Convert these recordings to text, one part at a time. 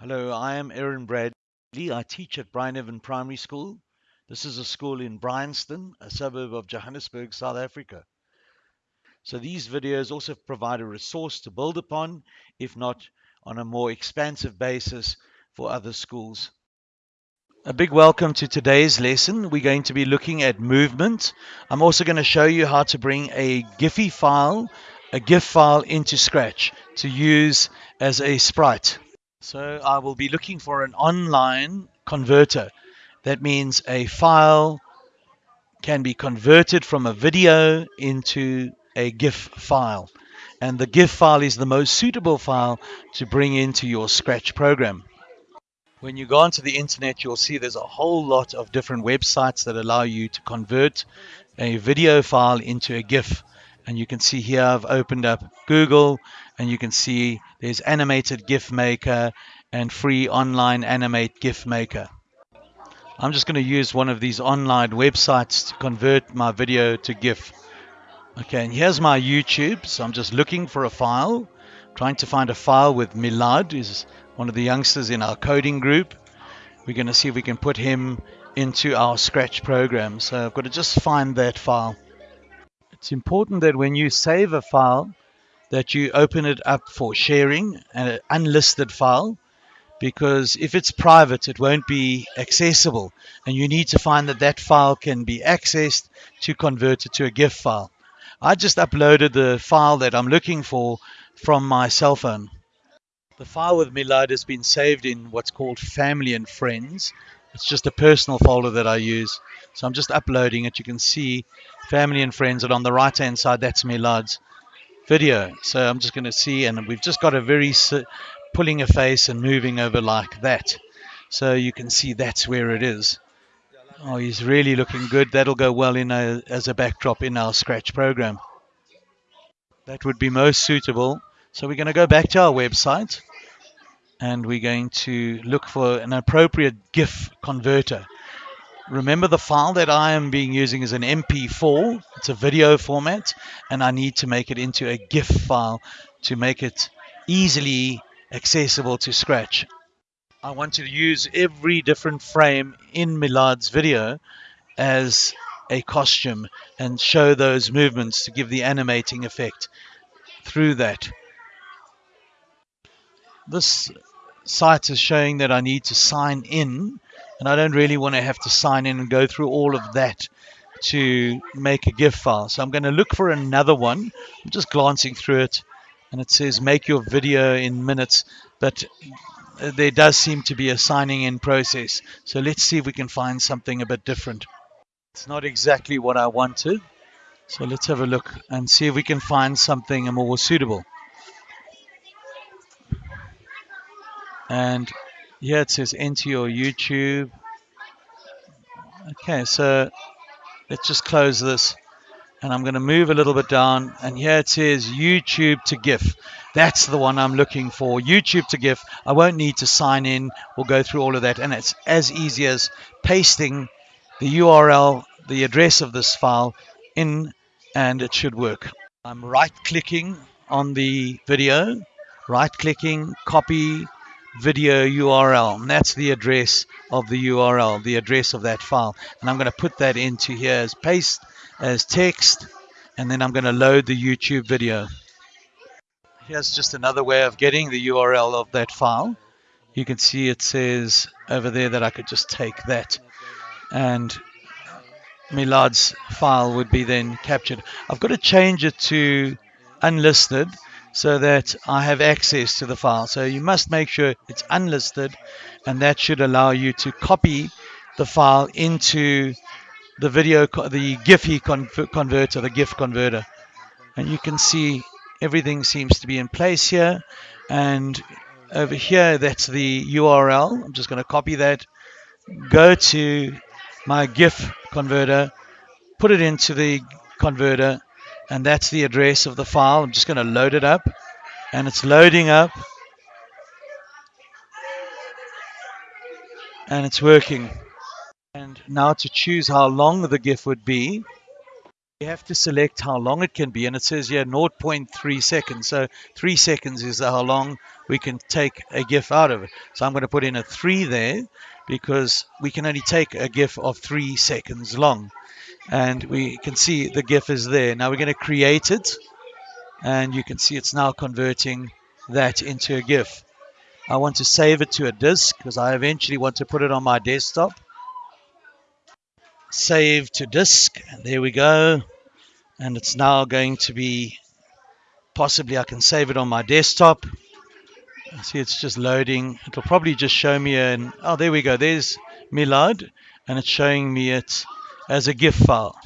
Hello, I am Aaron Bradley. I teach at Bryneven Primary School. This is a school in Bryanston, a suburb of Johannesburg, South Africa. So these videos also provide a resource to build upon, if not on a more expansive basis for other schools. A big welcome to today's lesson. We're going to be looking at movement. I'm also going to show you how to bring a Giphy file, a GIF file into Scratch to use as a sprite. So I will be looking for an online converter. That means a file can be converted from a video into a GIF file. And the GIF file is the most suitable file to bring into your Scratch program. When you go onto the internet, you'll see there's a whole lot of different websites that allow you to convert a video file into a GIF. And you can see here I've opened up Google and you can see there's animated GIF maker and free online animate GIF maker. I'm just going to use one of these online websites to convert my video to GIF. Okay, and here's my YouTube. So I'm just looking for a file, trying to find a file with Milad, who's one of the youngsters in our coding group. We're going to see if we can put him into our Scratch program. So I've got to just find that file. It's important that when you save a file, that you open it up for sharing, an unlisted file, because if it's private, it won't be accessible. And you need to find that that file can be accessed to convert it to a GIF file. I just uploaded the file that I'm looking for from my cell phone. The file with Milad has been saved in what's called Family and Friends. It's just a personal folder that I use. So I'm just uploading it. You can see Family and Friends, and on the right hand side, that's Milad's video. So I'm just going to see, and we've just got a very pulling a face and moving over like that. So you can see that's where it is. Oh, he's really looking good. That'll go well in a, as a backdrop in our Scratch program. That would be most suitable. So we're going to go back to our website and we're going to look for an appropriate GIF converter. Remember the file that I am being using is an MP4. It's a video format and I need to make it into a GIF file to make it easily accessible to Scratch. I want to use every different frame in Milad's video as a costume and show those movements to give the animating effect through that. This site is showing that I need to sign in and I don't really want to have to sign in and go through all of that to make a GIF file. So I'm going to look for another one. I'm just glancing through it and it says make your video in minutes, but uh, there does seem to be a signing in process. So let's see if we can find something a bit different. It's not exactly what I wanted. So let's have a look and see if we can find something more suitable. And here it says enter your YouTube. Okay, so let's just close this. And I'm going to move a little bit down. And here it says YouTube to GIF. That's the one I'm looking for. YouTube to GIF. I won't need to sign in. We'll go through all of that. And it's as easy as pasting the URL, the address of this file in, and it should work. I'm right clicking on the video, right clicking, copy video URL. And that's the address of the URL, the address of that file. And I'm going to put that into here as paste, as text, and then I'm going to load the YouTube video. Here's just another way of getting the URL of that file. You can see it says over there that I could just take that and Milad's file would be then captured. I've got to change it to unlisted so that I have access to the file. So you must make sure it's unlisted and that should allow you to copy the file into the video, the Giphy converter, the GIF converter. And you can see everything seems to be in place here. And over here, that's the URL. I'm just going to copy that, go to my GIF converter, put it into the converter, and that's the address of the file. I'm just going to load it up and it's loading up and it's working. And now to choose how long the GIF would be, You have to select how long it can be, and it says here 0.3 seconds. So three seconds is how long we can take a GIF out of it. So I'm going to put in a three there because we can only take a GIF of three seconds long. And we can see the GIF is there. Now we're going to create it, and you can see it's now converting that into a GIF. I want to save it to a disk because I eventually want to put it on my desktop save to disk. There we go. And it's now going to be, possibly I can save it on my desktop. See, it's just loading. It'll probably just show me an, oh, there we go. There's Milad, and it's showing me it as a GIF file.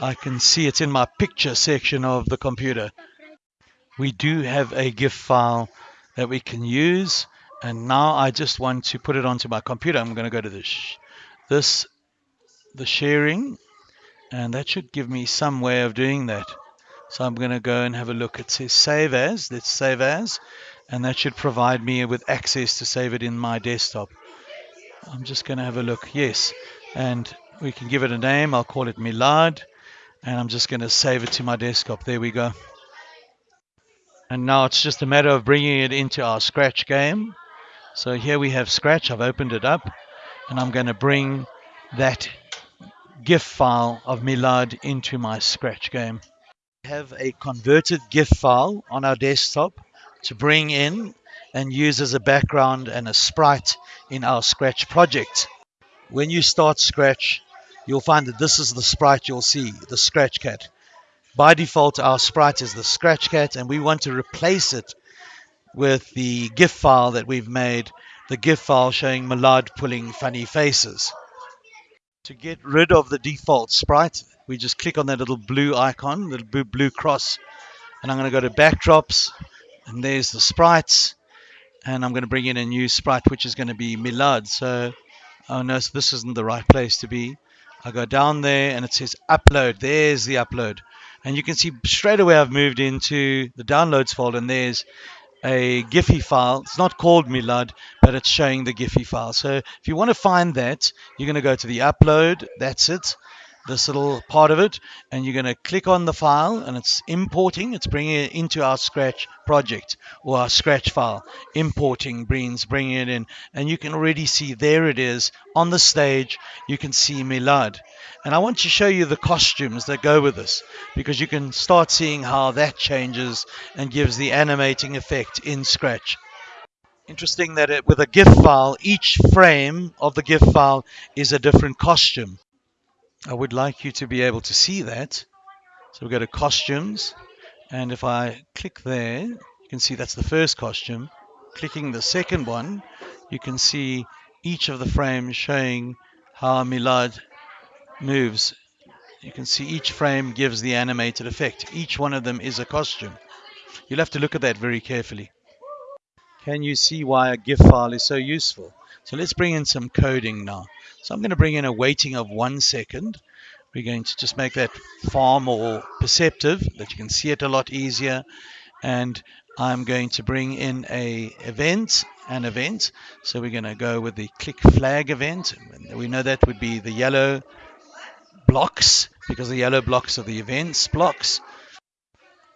I can see it's in my picture section of the computer. We do have a GIF file that we can use. And now I just want to put it onto my computer. I'm going to go to this, this the sharing and that should give me some way of doing that. So I'm going to go and have a look. It says save as. Let's save as. And that should provide me with access to save it in my desktop. I'm just going to have a look. Yes. And we can give it a name. I'll call it Milad. And I'm just going to save it to my desktop. There we go. And now it's just a matter of bringing it into our Scratch game. So here we have Scratch. I've opened it up. And I'm going to bring that GIF file of Milad into my Scratch game. We have a converted GIF file on our desktop to bring in and use as a background and a sprite in our Scratch project. When you start Scratch, you'll find that this is the sprite you'll see, the Scratch Cat. By default, our sprite is the Scratch Cat, and we want to replace it with the GIF file that we've made, the GIF file showing Milad pulling funny faces. To get rid of the default sprite, we just click on that little blue icon, the blue cross, and I'm going to go to backdrops, and there's the sprites, and I'm going to bring in a new sprite, which is going to be Milad. So, oh no, so this isn't the right place to be. I go down there, and it says upload. There's the upload. And you can see straight away I've moved into the downloads folder, and there's a Giphy file. It's not called Milad, but it's showing the Giphy file. So if you want to find that, you're going to go to the upload. That's it. This little part of it, and you're going to click on the file, and it's importing. It's bringing it into our Scratch project or our Scratch file. Importing brings bringing it in, and you can already see there it is on the stage. You can see Milad. And I want to show you the costumes that go with this because you can start seeing how that changes and gives the animating effect in Scratch. Interesting that it, with a GIF file, each frame of the GIF file is a different costume. I would like you to be able to see that. So we go to costumes and if I click there, you can see that's the first costume. Clicking the second one, you can see each of the frames showing how Milad moves. You can see each frame gives the animated effect. Each one of them is a costume. You'll have to look at that very carefully. Can you see why a GIF file is so useful? So let's bring in some coding now. So I'm going to bring in a waiting of one second. We're going to just make that far more perceptive, that you can see it a lot easier. And I'm going to bring in a event, an event. So we're going to go with the click flag event. We know that would be the yellow blocks because the yellow blocks are the events blocks.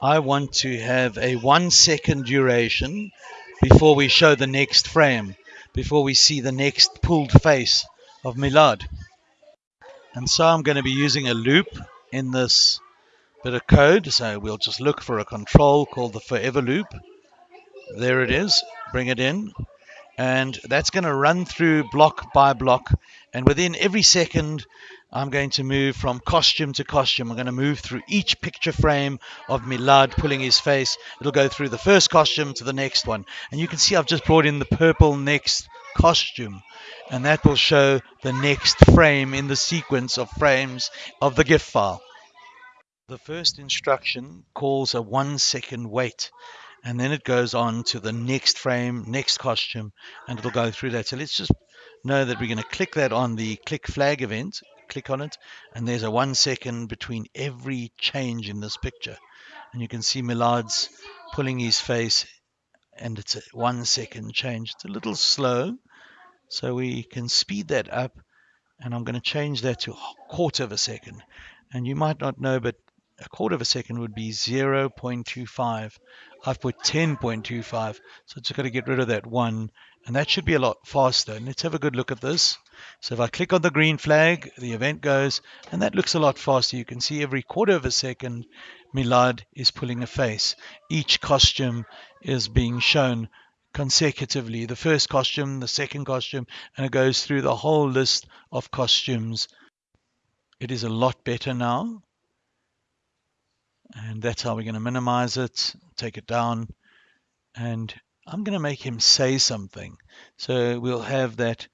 I want to have a one second duration before we show the next frame, before we see the next pulled face of Milad. And so I'm going to be using a loop in this bit of code. So we'll just look for a control called the forever loop. There it is. Bring it in. And that's going to run through block by block. And within every second, I'm going to move from costume to costume. I'm going to move through each picture frame of Milad pulling his face. It'll go through the first costume to the next one. And you can see I've just brought in the purple next costume. And that will show the next frame in the sequence of frames of the GIF file. The first instruction calls a one second wait and then it goes on to the next frame, next costume, and it'll go through that. So let's just know that we're going to click that on the click flag event click on it and there's a one second between every change in this picture and you can see Milad's pulling his face and it's a one second change it's a little slow so we can speed that up and I'm going to change that to a quarter of a second and you might not know but a quarter of a second would be 0.25. I've put 10.25, so just got to get rid of that one, and that should be a lot faster. And let's have a good look at this. So if I click on the green flag, the event goes, and that looks a lot faster. You can see every quarter of a second, Milad is pulling a face. Each costume is being shown consecutively. The first costume, the second costume, and it goes through the whole list of costumes. It is a lot better now. And that's how we're going to minimize it, take it down. And I'm going to make him say something. So we'll have that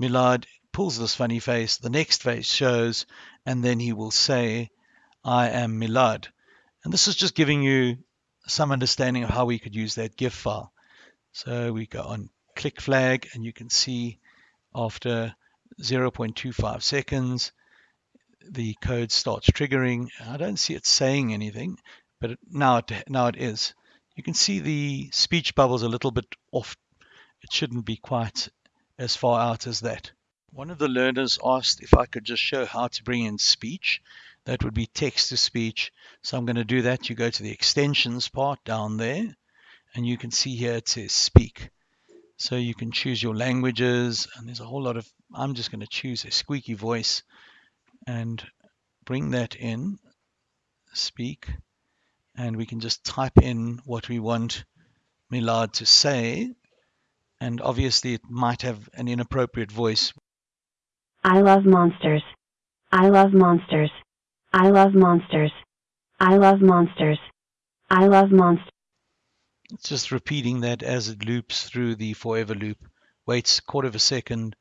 Milad pulls this funny face, the next face shows, and then he will say, I am Milad. And this is just giving you some understanding of how we could use that GIF file. So we go on click flag and you can see after 0.25 seconds, the code starts triggering. I don't see it saying anything, but now it, now it is. You can see the speech bubbles a little bit off. It shouldn't be quite as far out as that. One of the learners asked if I could just show how to bring in speech. That would be text to speech. So I'm going to do that. You go to the extensions part down there and you can see here it says speak. So you can choose your languages and there's a whole lot of, I'm just going to choose a squeaky voice and bring that in, speak, and we can just type in what we want Milad to say and obviously it might have an inappropriate voice. I love monsters. I love monsters. I love monsters. I love monsters. I love monsters. It's just repeating that as it loops through the forever loop. Waits a quarter of a second,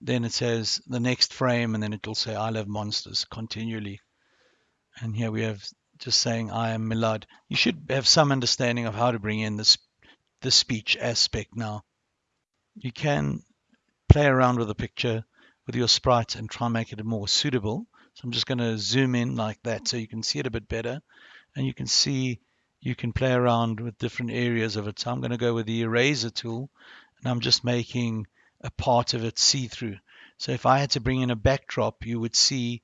then it says the next frame, and then it'll say I love monsters continually. And here we have just saying I am Milad. You should have some understanding of how to bring in this the speech aspect now. You can play around with the picture with your sprite and try and make it more suitable. So I'm just going to zoom in like that so you can see it a bit better. And you can see you can play around with different areas of it. So I'm going to go with the eraser tool and I'm just making a part of it see-through. So if I had to bring in a backdrop, you would see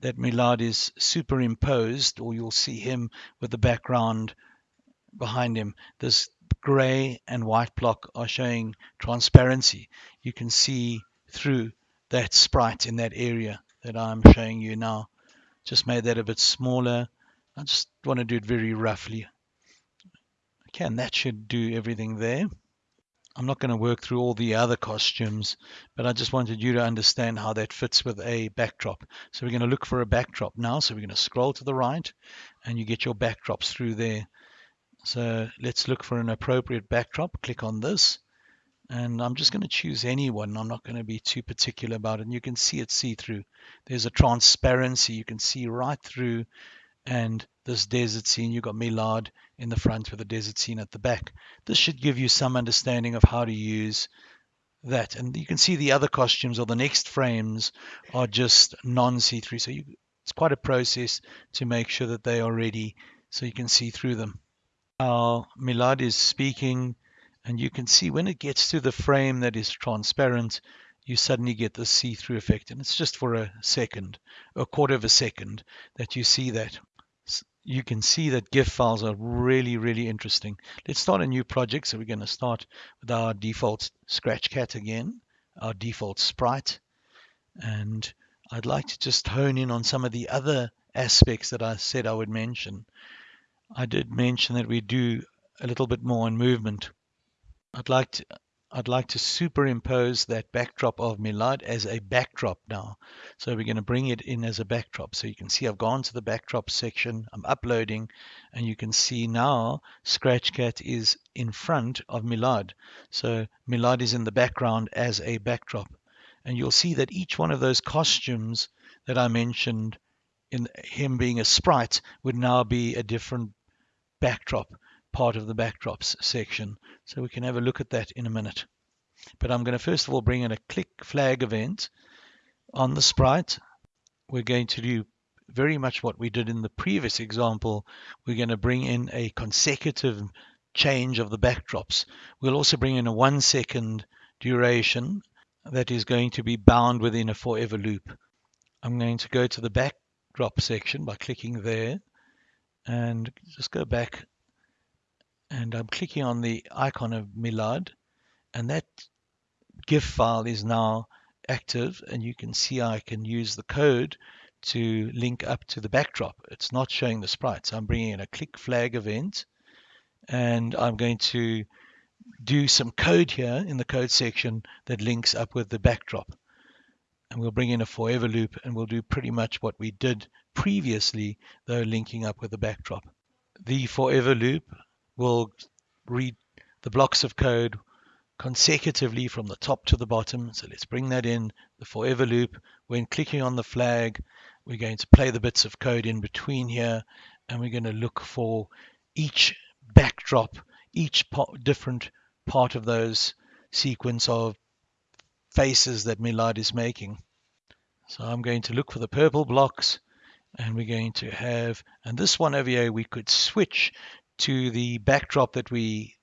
that Milad is superimposed or you'll see him with the background behind him. This gray and white block are showing transparency. You can see through that sprite in that area that I'm showing you now. Just made that a bit smaller I just want to do it very roughly. Okay, and that should do everything there. I'm not going to work through all the other costumes, but I just wanted you to understand how that fits with a backdrop. So we're going to look for a backdrop now. So we're going to scroll to the right and you get your backdrops through there. So let's look for an appropriate backdrop. Click on this and I'm just going to choose any one. I'm not going to be too particular about it. And you can see it see through. There's a transparency. You can see right through and this desert scene, you've got Milad in the front with a desert scene at the back. This should give you some understanding of how to use that. And you can see the other costumes or the next frames are just non-see-through. So you, it's quite a process to make sure that they are ready so you can see through them. Now Milad is speaking and you can see when it gets to the frame that is transparent, you suddenly get the see-through effect. And it's just for a second, a quarter of a second that you see that you can see that GIF files are really, really interesting. Let's start a new project. So we're going to start with our default Scratch Cat again, our default sprite. And I'd like to just hone in on some of the other aspects that I said I would mention. I did mention that we do a little bit more on movement. I'd like to I'd like to superimpose that backdrop of Milad as a backdrop now. So we're going to bring it in as a backdrop. So you can see I've gone to the backdrop section, I'm uploading, and you can see now Scratchcat is in front of Milad. So Milad is in the background as a backdrop. And you'll see that each one of those costumes that I mentioned in him being a sprite would now be a different backdrop part of the backdrops section. So we can have a look at that in a minute. But I'm going to first of all bring in a click flag event on the sprite. We're going to do very much what we did in the previous example. We're going to bring in a consecutive change of the backdrops. We'll also bring in a one second duration that is going to be bound within a forever loop. I'm going to go to the backdrop section by clicking there and just go back and I'm clicking on the icon of Milad and that GIF file is now active and you can see I can use the code to link up to the backdrop. It's not showing the sprites. I'm bringing in a click flag event and I'm going to do some code here in the code section that links up with the backdrop. And we'll bring in a forever loop and we'll do pretty much what we did previously, though linking up with the backdrop. The forever loop will read the blocks of code consecutively from the top to the bottom. So let's bring that in, the forever loop. When clicking on the flag, we're going to play the bits of code in between here, and we're going to look for each backdrop, each different part of those sequence of faces that Milad is making. So I'm going to look for the purple blocks and we're going to have, and this one over here, we could switch to the backdrop that we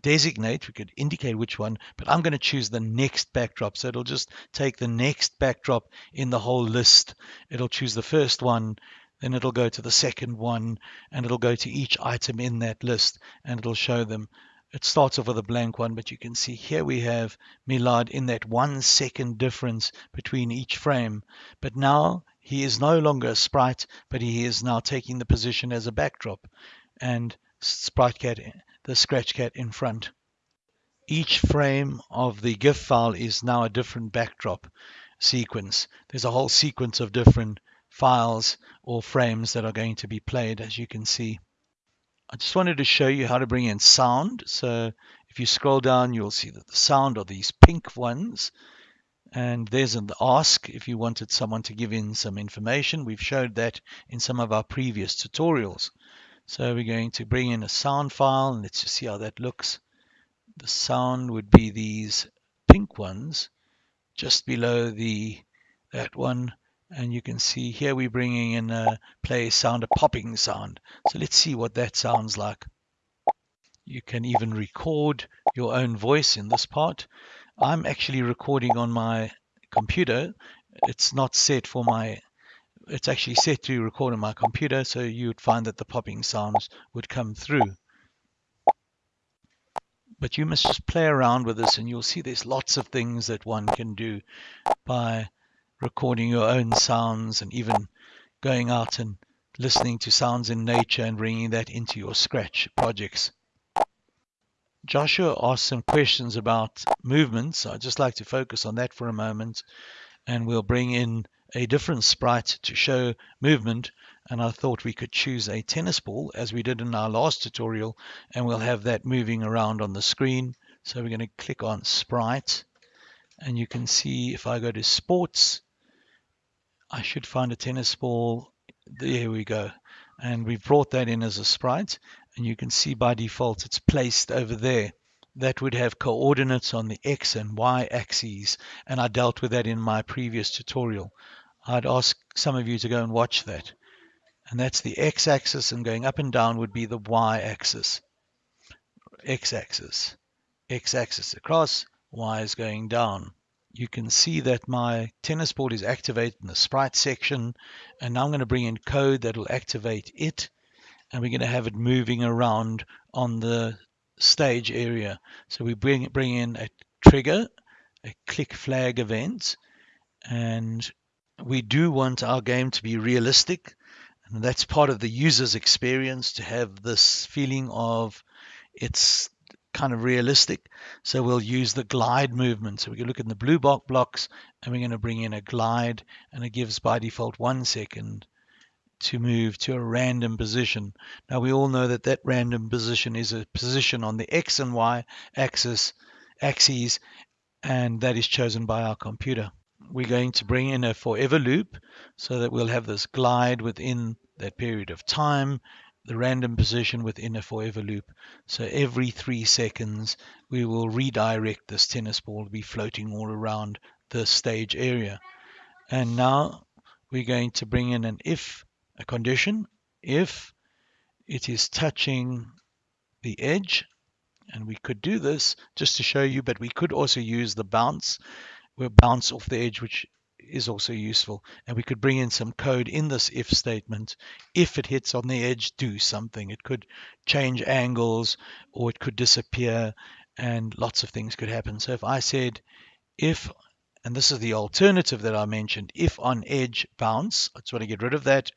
designate, we could indicate which one, but I'm going to choose the next backdrop. So it'll just take the next backdrop in the whole list. It'll choose the first one, then it'll go to the second one, and it'll go to each item in that list, and it'll show them. It starts off with a blank one, but you can see here we have Milad in that one second difference between each frame. But now he is no longer a sprite, but he is now taking the position as a backdrop and sprite cat, the scratch cat in front. Each frame of the GIF file is now a different backdrop sequence. There's a whole sequence of different files or frames that are going to be played as you can see. I just wanted to show you how to bring in sound. So if you scroll down, you'll see that the sound are these pink ones. And there's an ask if you wanted someone to give in some information. We've showed that in some of our previous tutorials. So we're going to bring in a sound file and let's just see how that looks. The sound would be these pink ones just below the that one. And you can see here we're bringing in a play sound a popping sound. So let's see what that sounds like. You can even record your own voice in this part. I'm actually recording on my computer. It's not set for my it's actually set to record on my computer, so you would find that the popping sounds would come through. But you must just play around with this and you'll see there's lots of things that one can do by recording your own sounds and even going out and listening to sounds in nature and bringing that into your Scratch projects. Joshua asked some questions about movements. So I'd just like to focus on that for a moment and we'll bring in a different sprite to show movement and I thought we could choose a tennis ball as we did in our last tutorial and we'll have that moving around on the screen. So we're going to click on sprite and you can see if I go to sports I should find a tennis ball. There we go. And we've brought that in as a sprite and you can see by default it's placed over there that would have coordinates on the x and y axes and I dealt with that in my previous tutorial. I'd ask some of you to go and watch that. And that's the x-axis and going up and down would be the y-axis. x-axis. x-axis across, y is going down. You can see that my tennis board is activated in the sprite section and now I'm going to bring in code that will activate it and we're going to have it moving around on the stage area. So we bring, bring in a trigger, a click flag event, and we do want our game to be realistic. And that's part of the user's experience to have this feeling of it's kind of realistic. So we'll use the glide movement. So we can look in the blue box blocks and we're going to bring in a glide and it gives by default one second to move to a random position. Now we all know that that random position is a position on the X and Y axis axes and that is chosen by our computer. We're going to bring in a forever loop so that we'll have this glide within that period of time, the random position within a forever loop. So every three seconds we will redirect this tennis ball to be floating all around the stage area. And now we're going to bring in an if a condition if it is touching the edge and we could do this just to show you but we could also use the bounce we'll bounce off the edge which is also useful. And we could bring in some code in this if statement. If it hits on the edge, do something. It could change angles or it could disappear and lots of things could happen. So if I said if, and this is the alternative that I mentioned, if on edge bounce, I just want to get rid of that.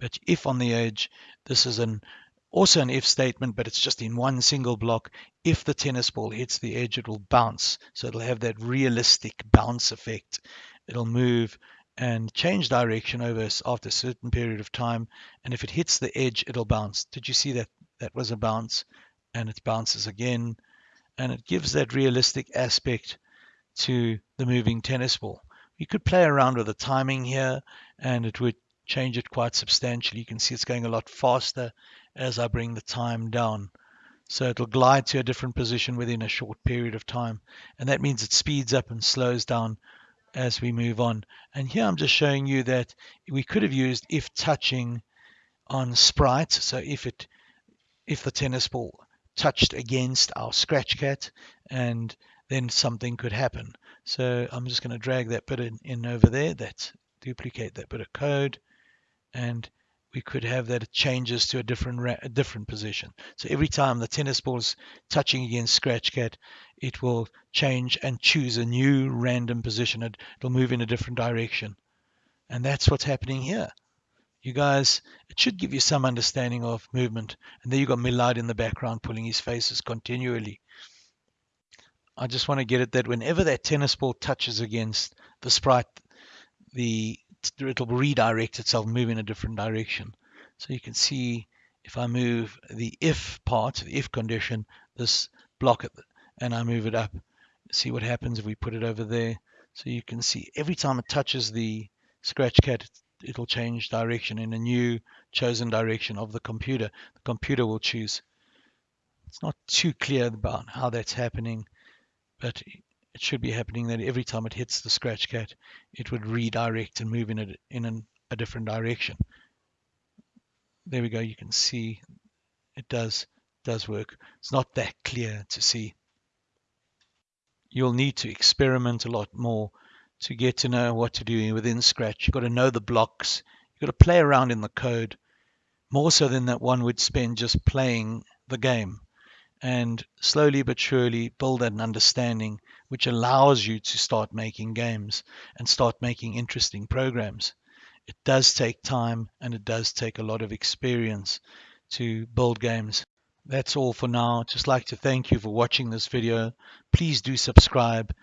But if on the edge, this is an also an if statement, but it's just in one single block. If the tennis ball hits the edge, it will bounce. So it'll have that realistic bounce effect. It'll move and change direction over after a certain period of time. And if it hits the edge, it'll bounce. Did you see that? That was a bounce and it bounces again. And it gives that realistic aspect to the moving tennis ball. You could play around with the timing here and it would change it quite substantially. You can see it's going a lot faster as I bring the time down. So it'll glide to a different position within a short period of time. And that means it speeds up and slows down as we move on. And here I'm just showing you that we could have used if touching on sprite. So if it if the tennis ball touched against our scratch cat and then something could happen. So I'm just going to drag that bit in, in over there. That's duplicate that bit of code and we could have that it changes to a different a different position. So every time the tennis ball is touching against Scratch Cat, it will change and choose a new random position. It, it'll move in a different direction. And that's what's happening here. You guys, it should give you some understanding of movement. And there you got Milad in the background pulling his faces continually. I just want to get it that whenever that tennis ball touches against the sprite, the it'll redirect itself, move in a different direction. So you can see if I move the if part, the if condition, this block it, and I move it up, see what happens if we put it over there. So you can see every time it touches the scratch cat, it'll change direction in a new chosen direction of the computer. The computer will choose. It's not too clear about how that's happening, but it should be happening that every time it hits the scratch cat, it would redirect and move in a, in an, a different direction. There we go. You can see it does does work. It's not that clear to see. You'll need to experiment a lot more to get to know what to do within Scratch. You've got to know the blocks. You've got to play around in the code more so than that one would spend just playing the game and slowly but surely build an understanding which allows you to start making games and start making interesting programs. It does take time and it does take a lot of experience to build games. That's all for now. Just like to thank you for watching this video. Please do subscribe